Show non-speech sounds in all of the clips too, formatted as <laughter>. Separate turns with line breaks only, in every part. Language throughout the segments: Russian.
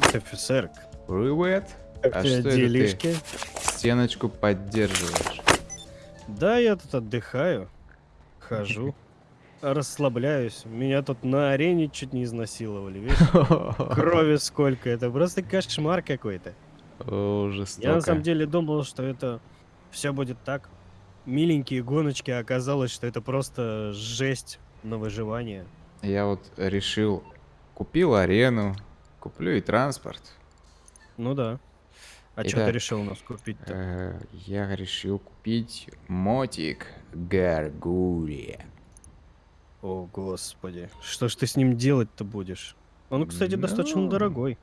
Привет, офицер.
Привет.
Как
А что это
делишки?
Стеночку поддерживаешь.
Да, я тут отдыхаю. Хожу. <laughs> Расслабляюсь. Меня тут на арене чуть не изнасиловали, видишь? <laughs> Крови сколько. Это просто кошмар какой-то.
О,
Я на
жестоко.
самом деле думал, что это все будет так. Миленькие гоночки, а оказалось, что это просто жесть на выживание.
Я вот решил, купил арену, куплю и транспорт.
Ну да. А что
Итак,
ты решил у нас купить-то?
Э, Я решил купить мотик Гаргулия.
О, господи. Что ж ты с ним делать-то будешь? Он, кстати, достаточно
Ну.
дорогой.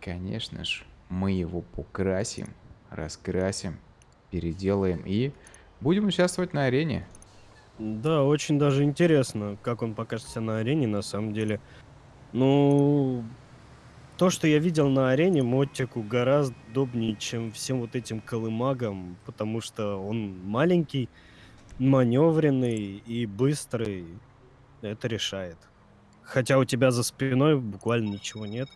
Конечно ж, мы его покрасим, раскрасим, переделаем и будем участвовать на арене.
Да, очень даже интересно, как он покажется на арене, на самом деле. Ну, то, что я видел на арене, Моттику гораздо удобнее, чем всем вот этим колымагам, потому что он маленький, маневренный и быстрый. Это решает. Хотя у тебя за спиной буквально ничего нет.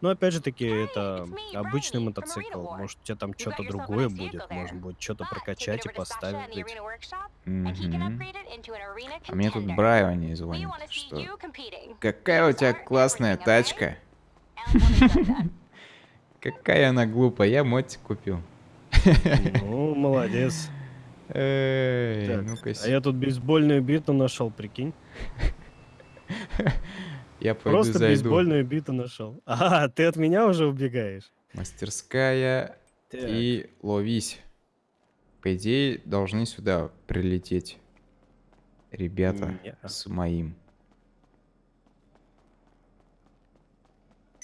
Но опять же таки, это обычный мотоцикл. Может, у тебя там что-то другое будет. Может будет что-то прокачать и поставить.
Мгм. А мне тут Брайони звонит, что какая у тебя классная тачка. <laughs> Какая она глупая, я мотик купил.
Ну, молодец.
Эй, ну-ка,
А я тут бейсбольную биту нашел, прикинь. <laughs>
я пойду
Просто
зайду.
бейсбольную биту нашел. <laughs> А, ты от меня уже убегаешь.
Мастерская
Так,
и ловись. По идее, должны сюда прилететь ребята
Не-а.
с моим.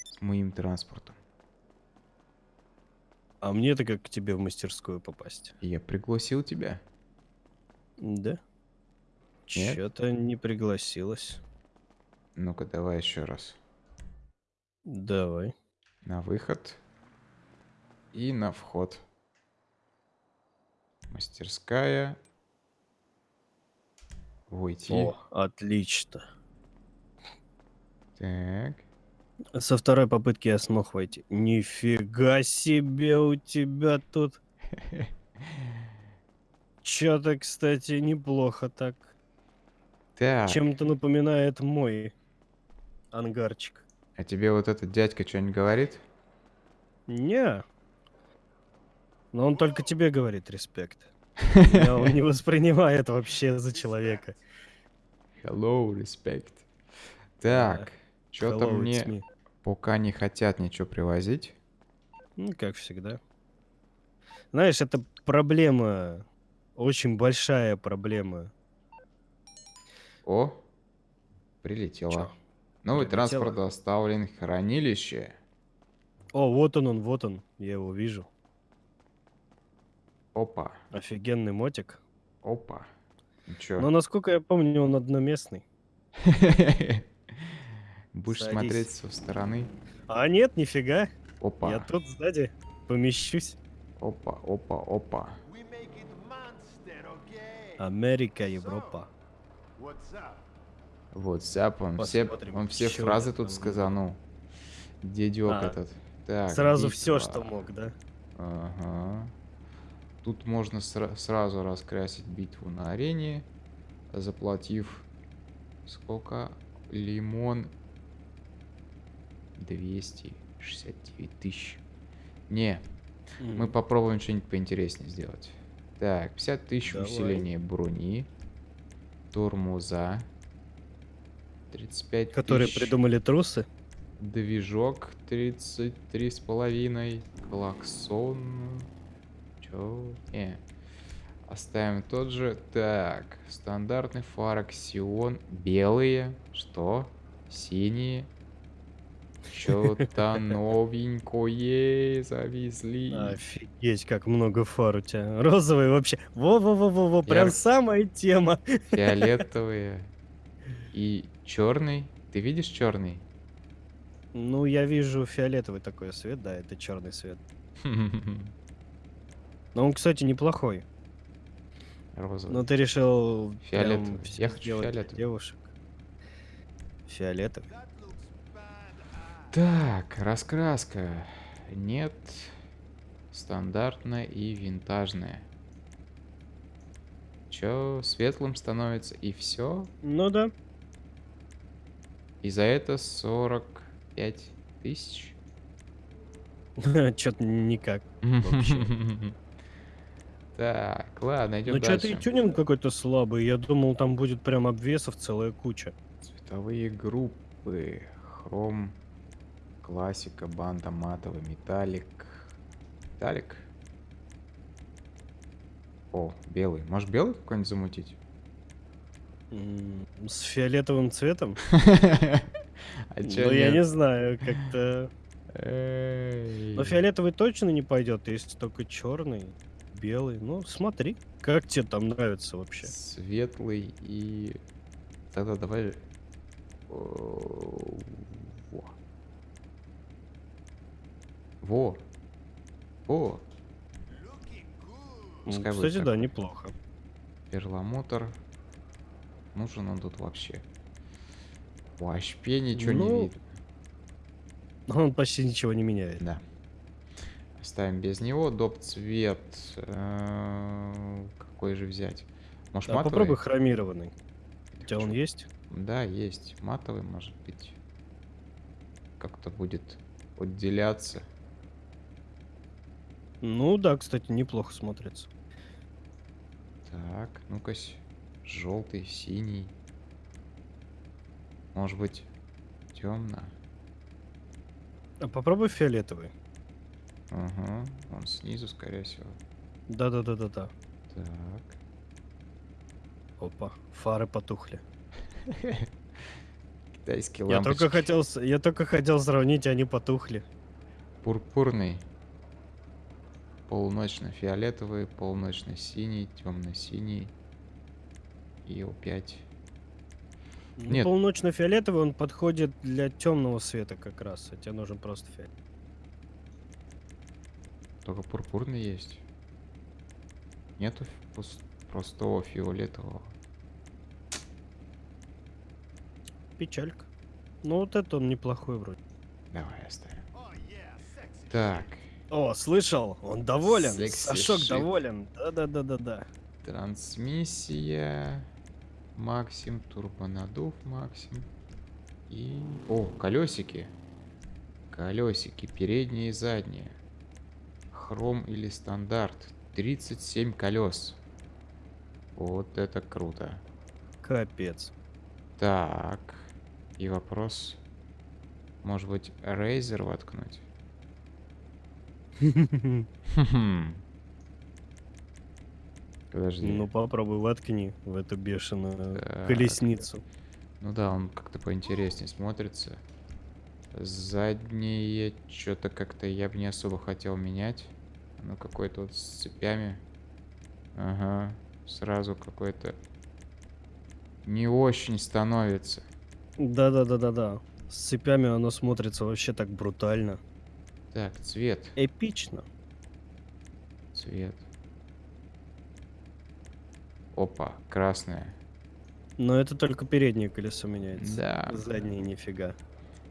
С моим транспортом.
А мне-то как к тебе в мастерскую попасть?
Я пригласил тебя.
Да?
Нет?
Чё-то не пригласилась.
Ну-ка, давай еще раз.
Давай.
На выход и на вход. Мастерская. Войти.
О, отлично.
Так.
Со второй попытки я смог войти. Нифига себе у тебя тут. <laughs> Чё-то, кстати, неплохо так.
Так.
Чем-то напоминает мой ангарчик.
А тебе вот этот дядька что-нибудь говорит?
Не. Но он только тебе говорит респект. <laughs> Меня он не воспринимает вообще за человека.
Hello, respect. Так, что-то мне пока не хотят ничего привозить.
Ну, как всегда. Знаешь, это проблема, очень большая проблема.
О, прилетело.
Чё?
Новый транспорт доставлен в хранилище.
О, вот он, он, вот он, я его вижу.
Опа,
Офигенный мотик.
опа. Ну чё?
Но, насколько я помню, он одноместный. <laughs>
Будешь
Садись.
смотреть со стороны.
А нет, нифига.
Опа,
Я тут сзади помещусь.
опа, опа, опа.
Америка, Европа.
Вот, Зяп, он все, он все фразы тут
там
сказанул. Дедек
А,
этот. Так,
Сразу
битва.
все, что мог, да?
Ага. Тут можно сра- сразу раскрасить битву на арене, заплатив сколько? Лимон 269 тысяч. Не, мы попробуем что-нибудь поинтереснее сделать. Так, 50 тысяч
Давай.
усиления брони, тормоза, 35
Которые
тысяч
придумали трусы.
Движок 33 с половиной. Клаксон. Чё? Не. Оставим тот же. Так. Стандартный фар Аксион. Белые. Что? Синие. Чё-то <laughs> новенькое завезли.
Офигеть, как много фар у тебя. Розовый вообще. Во-во-во-во-во, прям самая тема.
Фиолетовые. И черный. Ты видишь черный?
Ну, я вижу фиолетовый такой свет, да, это черный свет. <laughs> Но он, кстати, неплохой.
Розовый.
Но ты решил
Фиолетовый. Я хочу фиолетовый.
девушек. Фиолетовый.
Так, раскраска. Нет. Стандартная и винтажная. Чё, светлым становится и все?
Ну да.
И за это 45 тысяч? <laughs>
Чё-то никак. <laughs>
Так, ладно, идем
Ну что-то и тюнинг какой-то слабый. Я думал, там будет прям обвесов целая куча.
Цветовые группы. Хром, классика, банда, матовый, металлик. Металлик? О, белый. Может белый какой-нибудь замутить?
С фиолетовым цветом? <laughs>
А
Ну, я не знаю, как-то... Но фиолетовый точно не пойдет, если только черный, белый. Ну, смотри, как тебе там нравится вообще.
Светлый и... Тогда давай... О, Во. Во. Во. Пускай
Кстати, да, неплохо.
Перламутр. Нужен он тут вообще. Вообще ничего не
Ну,
видно.
Он почти ничего не меняет.
Да. Оставим без него. Доп цвет. э, Какой же взять? Может
А
матовый?
попробуй хромированный. У тебя он есть?
Да, есть. Матовый, может быть. Как-то будет отделяться.
Ну да, кстати, неплохо смотрится.
Так, ну-ка. Желтый, синий. Может быть, темно.
А попробуй фиолетовый.
Ага. Он снизу, скорее всего.
Да-да-да-да-да.
Так.
Опа, фары потухли. <laughs>
Китайские
Я
лампочки.
только хотел, я только хотел сравнить, они потухли.
Пурпурный. Полуночно-фиолетовый, полуночно-синий, темно-синий. И опять.
Ну,
Нет.
Полуночно-фиолетовый он подходит для темного света как раз, а тебе нужен просто фиолет.
Только пурпурный есть. Нету простого фиолетового.
Печалька. Ну вот это он неплохой вроде.
Давай оставим. Так,
О, слышал? Он доволен.
Секси
Сашок
шит.
доволен. Да-да-да-да-да.
трансмиссия. Максим, турбонадув Максим. И... О, колесики. Колесики, передние и задние. Хром или стандарт. 37 колес. Вот это круто.
Капец.
Так. И вопрос. Может быть, Razer воткнуть? <laughs> Подожди.
Ну попробуй воткни в эту бешеную
Так.
колесницу.
Ну да, он как-то поинтереснее смотрится. Задние что-то как-то я бы не особо хотел менять. Ну какой-то вот с цепями. Ага. Сразу какой-то не очень становится.
Да-да-да-да-да. С цепями оно смотрится вообще так брутально.
Так, цвет.
Эпично.
Цвет. Опа, красное.
Но это только переднее колесо меняется.
Да.
Заднее нифига.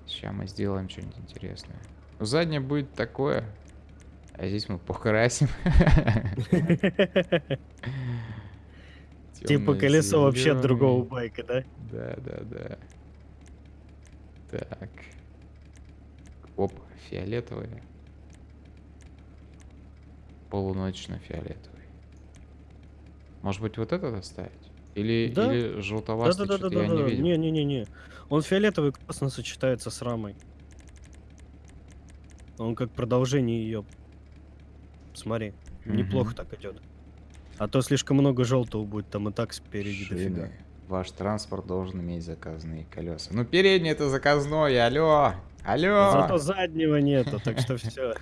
Сейчас мы сделаем что-нибудь интересное. Ну, заднее будет такое. А здесь мы покрасим.
Типа колесо вообще другого байка, да?
Да, да, да. Так. Оп, фиолетовые. Полуночно-фиолетовый. Может быть, вот этот оставить? Или,
Да.
или желтоватый, что-то я не
Да-да-да-да-да.
видел.
Не-не-не-не. Он фиолетовый классно сочетается с рамой. Он как продолжение ее. Смотри, неплохо
Мгм.
так идет. А то слишком много желтого будет там и так спереди дофига.
Ваш транспорт должен иметь заказные колеса. Ну, передний это заказной, алло! Алло!
Зато заднего нету, так что все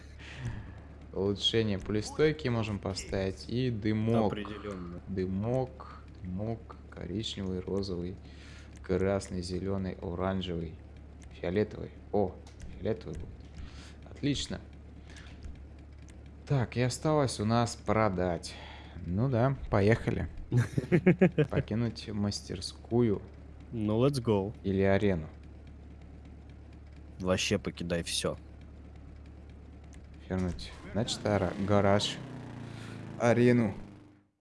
Улучшение пулестойки можем поставить. И дымок.
определенно.
Дымок, дымок, коричневый, розовый, красный, зеленый, оранжевый, фиолетовый. О, фиолетовый будет. Отлично. Так, и осталось у нас продать. Ну да, поехали. <laughs> Покинуть мастерскую
Ну, let's go.
или арену.
Вообще покидай все.
Вернуть. Значит, ара- гараж. Арену.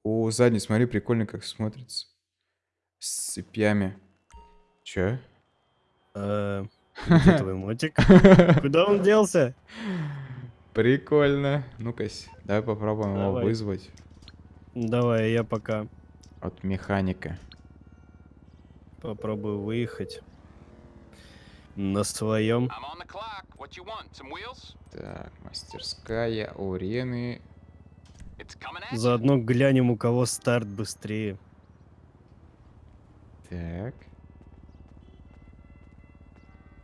О, задний, смотри, прикольно как смотрится. С цепями. Чё?
Э, <laughs> Где твой мотик? Куда он делся?
Прикольно. Ну-ка, давай попробуем его
Давай.
вызвать
Давай, я пока
от механика.
попробую выехать.
Some wheels?
Так, мастерская у Рены.
It's coming at you.
Заодно глянем, у кого старт быстрее.
Так.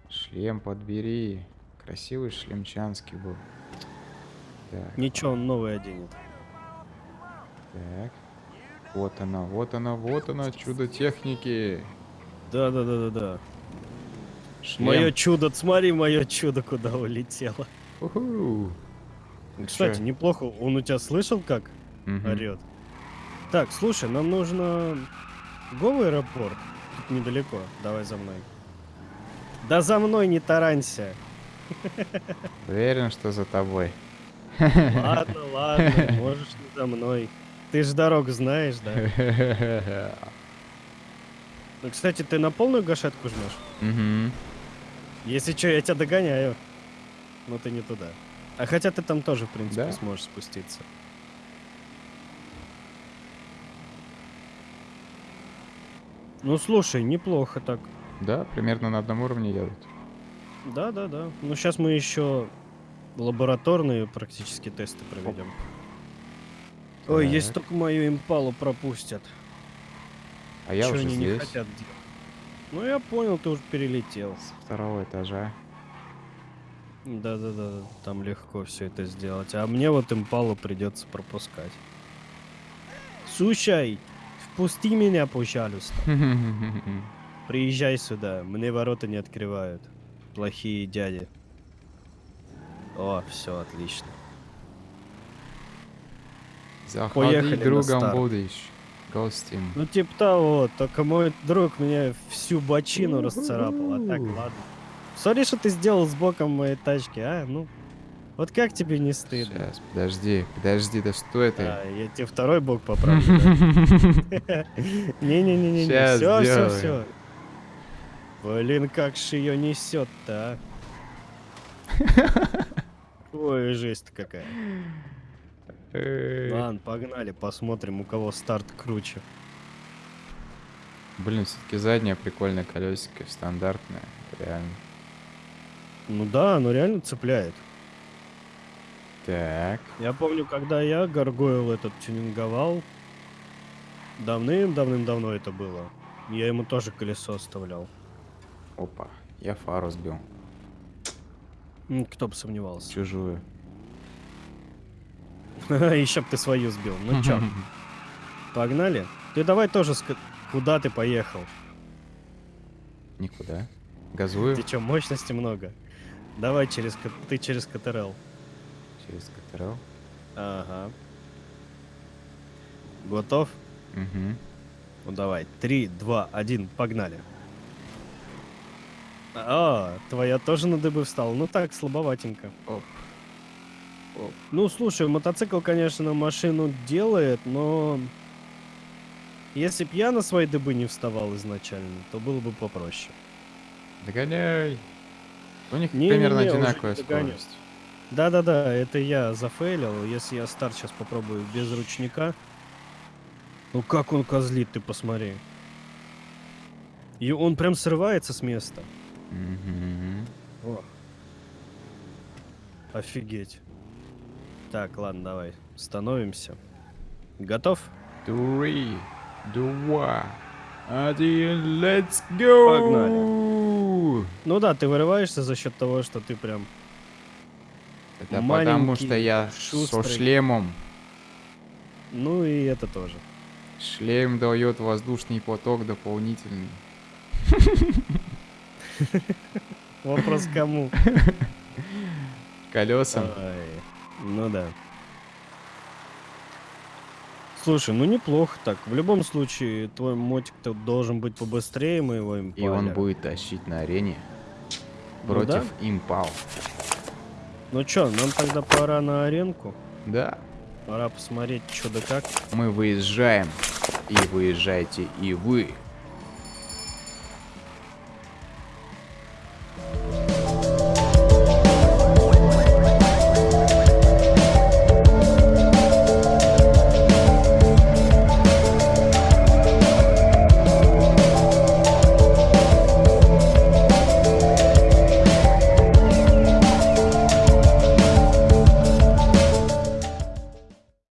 Шлем подбери. Красивый шлемчанский был. Так,
Ничего, он новый оденет.
так. Вот она, вот она, вот она, чудо техники.
Да, да, да, да, да.
Шлем.
Мое чудо, смотри, мое чудо куда улетело.
Уху.
Кстати,
Чё?
неплохо. Он у тебя слышал, как
Мгм.
орет? Так, слушай, нам нужно Го аэропорт. Тут недалеко. Давай за мной. Да за мной не таранься. <laughs>
Уверен, что за тобой.
Ладно, ладно, <laughs> можешь не за мной. Ты ж дорогу знаешь, да? <laughs> Ну, кстати, ты на полную гашетку жмешь?
Мгм.
Если что, я тебя догоняю. Но ты не туда. А хотя ты там тоже, в принципе,
Да?
сможешь спуститься. Ну, слушай, неплохо так.
Да, примерно на одном уровне едут.
Да, да, да. Ну, сейчас мы еще лабораторные практически тесты проведем. Ой, если
Так.
только мою импалу пропустят.
А я
Чё
уже
они не
здесь,
хотят делать? Ну, я понял, ты уже перелетел.
с второго этажа.
Да-да-да, там легко все это сделать. А мне вот импалу придется пропускать. Слушай, впусти меня, пожалуйста. <laughs> Приезжай сюда, мне ворота не открывают. Плохие дяди. О, все отлично.
Заходи,
Поехали
другом будешь. Гостем.
Ну, типа того, только мой друг меня всю бочину расцарапал. А так, ладно. Смотри, что ты сделал с боком моей тачки, а? Ну, вот как тебе не стыдно?
Сейчас, подожди, подожди, да что это?
А, я тебе второй бок поправлю. да? <laughs> Не-не-не-не, все, все,
сделаем.
все. Блин, как же ее несет-то, а? <laughs> Ой, жесть какая. Ладно, погнали, посмотрим, у кого старт круче.
Блин, все-таки заднее прикольное колесико, стандартное, реально.
Ну да, оно реально цепляет.
Так,
Я помню, когда я Гаргойл этот тюнинговал, давным-давным-давно это было. Я ему тоже колесо оставлял.
опа, я фару сбил,
Кто бы сомневался.
чужую. <laughs>
Еще б ты свою сбил. Ну чё, погнали? Ты давай тоже Куда ты поехал?
Никуда. Газую
Ты чё, мощности много? Давай через... Ты через КТРЛ.
через КТРЛ.
Ага. Готов?
Угу.
Ну давай. Три, два, один, погнали. А, твоя тоже на дыбы встала. Ну так, слабоватенько.
Оп.
Ну, слушай, мотоцикл, конечно, машину делает, но... Если б я на свои дыбы не вставал изначально, то было бы попроще.
Догоняй. У них
Не-не-не,
примерно одинаковая
не догоню.
скорость.
Да-да-да, это я зафейлил. Если я старт сейчас попробую без ручника... Ну как он козлит, ты посмотри. И он прям срывается с места.
Мгм.
О. Офигеть. Так, ладно, давай. Становимся. Готов?
Три, два, один, let's go!
Погнали. Ну да, ты вырываешься за счет того, что ты прям...
Это потому что я со
шустрый.
шлемом.
Ну и это тоже.
Шлем дает воздушный поток дополнительный. <laughs>
Вопрос кому? <laughs>
Колесам.
Ай, ну да. Слушай, ну неплохо так. В любом случае, твой мотик-то должен быть побыстрее моего
И он будет тащить на арене.
Ну
против
да.
импал.
Ну чё, нам тогда пора на аренку.
Да,
Пора посмотреть, что да как.
мы выезжаем. И выезжаете и вы.